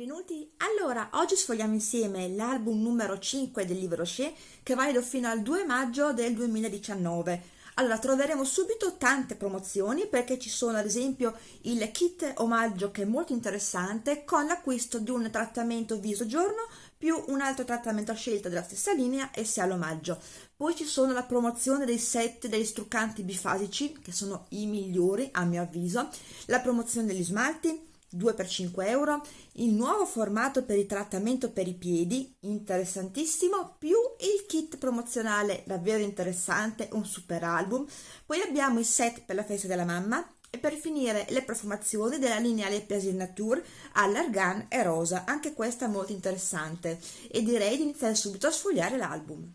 benvenuti! Allora, oggi sfogliamo insieme l'album numero 5 del libro Rocher che valido fino al 2 maggio del 2019. Allora, troveremo subito tante promozioni perché ci sono ad esempio il kit omaggio che è molto interessante con l'acquisto di un trattamento viso giorno più un altro trattamento a scelta della stessa linea e si ha l'omaggio. Poi ci sono la promozione dei set degli struccanti bifasici che sono i migliori a mio avviso, la promozione degli smalti, 2 per 5 euro, il nuovo formato per il trattamento per i piedi, interessantissimo, più il kit promozionale davvero interessante, un super album, poi abbiamo il set per la festa della mamma e per finire le profumazioni della linea Le Plaisir Nature all'argan e rosa, anche questa molto interessante e direi di iniziare subito a sfogliare l'album.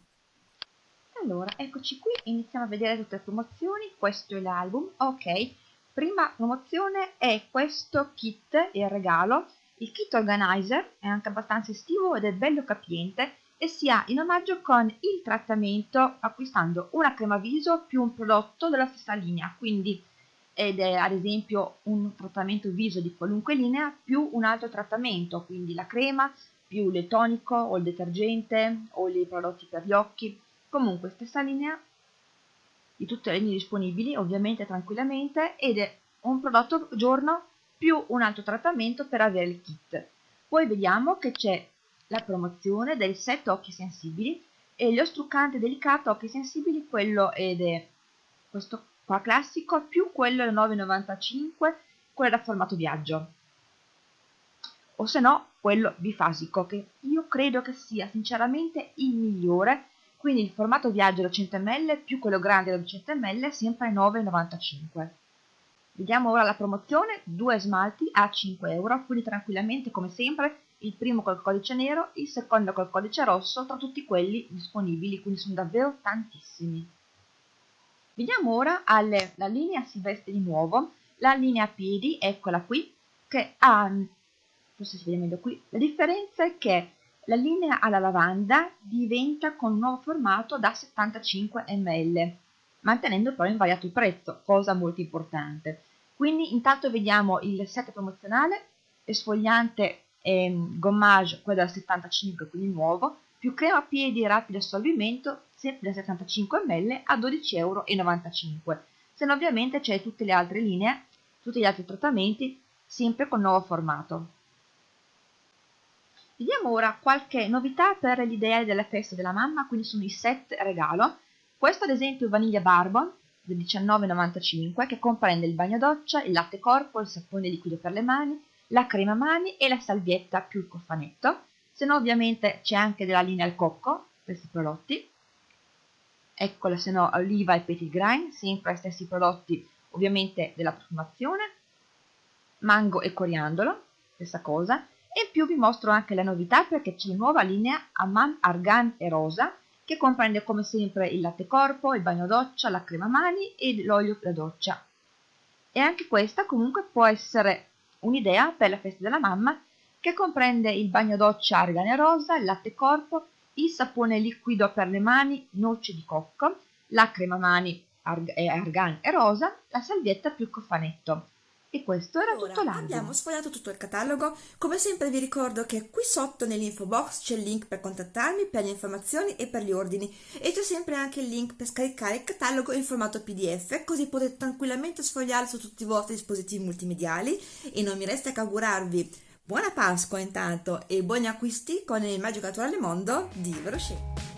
Allora, eccoci qui, iniziamo a vedere tutte le promozioni, questo è l'album, ok, Prima promozione è questo kit, il regalo. Il kit organizer è anche abbastanza estivo ed è bello capiente e si ha in omaggio con il trattamento acquistando una crema viso più un prodotto della stessa linea, quindi ed è ad esempio un trattamento viso di qualunque linea più un altro trattamento, quindi la crema più il tonico o il detergente o i prodotti per gli occhi, comunque stessa linea di tutte le linee disponibili, ovviamente tranquillamente, ed è un prodotto giorno più un altro trattamento per avere il kit. Poi vediamo che c'è la promozione del set occhi sensibili e lo struccante delicato occhi sensibili, quello ed è questo qua classico, più quello da 9,95, quello da formato viaggio. O se no, quello bifasico, che io credo che sia sinceramente il migliore quindi il formato viaggio da 100 ml più quello grande da 200 ml sempre 9,95 vediamo ora la promozione due smalti a 5 euro quindi tranquillamente come sempre il primo col codice nero il secondo col codice rosso tra tutti quelli disponibili quindi sono davvero tantissimi. Vediamo ora alle, la linea si veste di nuovo la linea piedi eccola qui che ha forse si vede meglio qui la differenza è che la linea alla lavanda diventa con nuovo formato da 75 ml, mantenendo però invariato il prezzo, cosa molto importante. Quindi intanto vediamo il set promozionale, esfoliante e gommage, quello da 75, quindi nuovo, più crema piedi rapido assorbimento, sempre da 75 ml a 12,95 euro. Se no ovviamente c'è tutte le altre linee, tutti gli altri trattamenti, sempre con nuovo formato. Vediamo ora qualche novità per gli ideali della festa della mamma, quindi sono i set regalo. Questo ad esempio Vaniglia Barbon del 19,95 che comprende il bagno doccia, il latte corpo, il sapone liquido per le mani, la crema mani e la salvietta più il cofanetto. Se no ovviamente c'è anche della linea al cocco, questi prodotti. Eccola se no oliva e petit grain, sempre gli stessi prodotti ovviamente della profumazione. Mango e coriandolo, stessa cosa in più vi mostro anche la novità perché c'è la nuova linea Amman Argan e Rosa che comprende come sempre il latte corpo, il bagno doccia, la crema mani e l'olio da doccia. E anche questa comunque può essere un'idea per la festa della mamma che comprende il bagno doccia argan e rosa, il latte corpo, il sapone liquido per le mani, noce di cocco, la crema mani argan e rosa, la salvietta più cofanetto. E questo era allora, tutto l'album. Abbiamo sfogliato tutto il catalogo. Come sempre vi ricordo che qui sotto nell'info box c'è il link per contattarmi per le informazioni e per gli ordini e c'è sempre anche il link per scaricare il catalogo in formato pdf così potete tranquillamente sfogliarlo su tutti i vostri dispositivi multimediali e non mi resta che augurarvi buona Pasqua intanto e buoni acquisti con il Magico Naturale Mondo di Verochet.